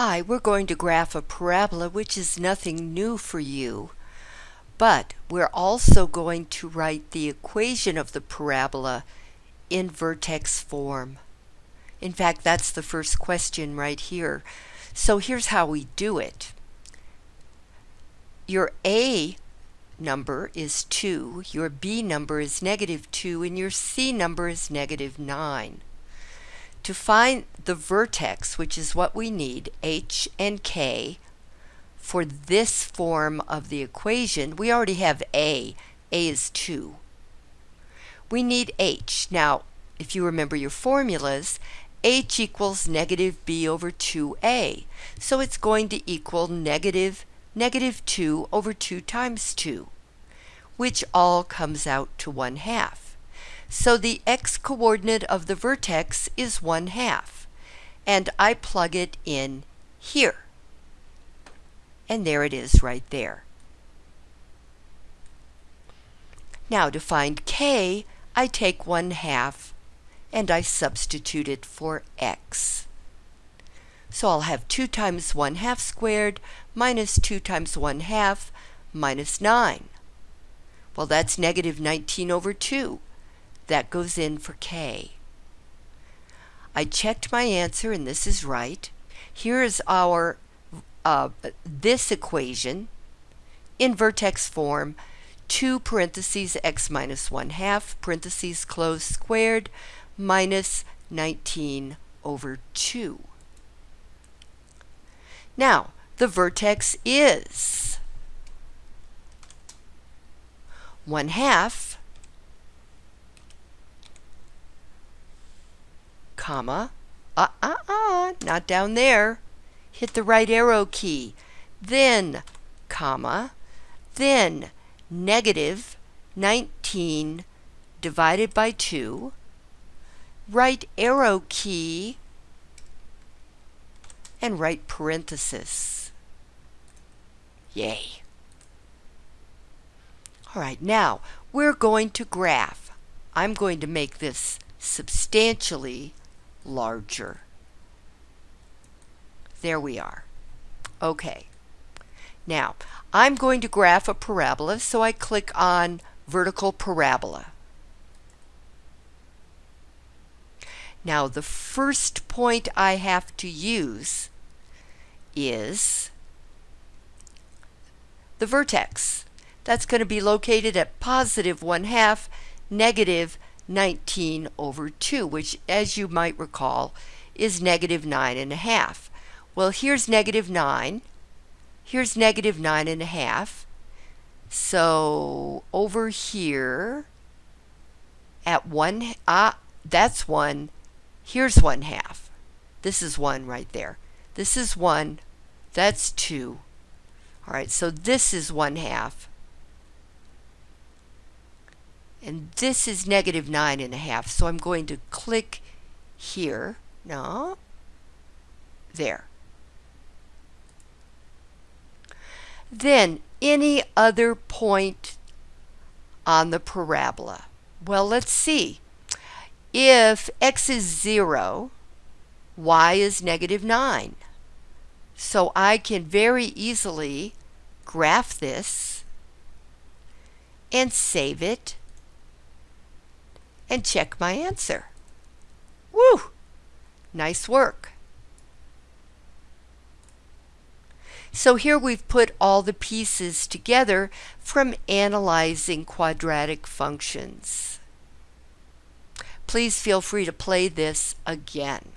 Hi, we're going to graph a parabola, which is nothing new for you. But we're also going to write the equation of the parabola in vertex form. In fact, that's the first question right here. So here's how we do it. Your A number is 2, your B number is negative 2, and your C number is negative 9. To find the vertex, which is what we need, h and k, for this form of the equation, we already have a. a is 2. We need h. Now, if you remember your formulas, h equals negative b over 2a. So it's going to equal negative negative 2 over 2 times 2, which all comes out to 1 half. So the x-coordinate of the vertex is 1 half. And I plug it in here. And there it is right there. Now to find k, I take 1 half and I substitute it for x. So I'll have 2 times 1 half squared minus 2 times 1 half minus 9. Well, that's negative 19 over 2 that goes in for K. I checked my answer and this is right. Here is our uh, this equation in vertex form 2 parentheses x minus 1 half parentheses close squared minus 19 over 2. Now, the vertex is 1 half comma, uh-uh-uh, not down there. Hit the right arrow key. Then, comma, then negative 19 divided by 2, right arrow key, and right parenthesis. Yay. All right, now we're going to graph. I'm going to make this substantially larger. There we are. Okay. Now, I'm going to graph a parabola, so I click on vertical parabola. Now, the first point I have to use is the vertex. That's going to be located at positive 1 half, negative 19 over 2, which, as you might recall, is negative 9 and a half. Well, here's negative 9. Here's negative 9 and a half. So over here at 1, ah, that's 1. Here's 1 half. This is 1 right there. This is 1. That's 2. All right, so this is 1 half. And this is negative nine and a half. So I'm going to click here. No. There. Then any other point on the parabola. Well, let's see. If x is 0, y is negative 9. So I can very easily graph this and save it and check my answer. Woo! Nice work. So here we've put all the pieces together from analyzing quadratic functions. Please feel free to play this again.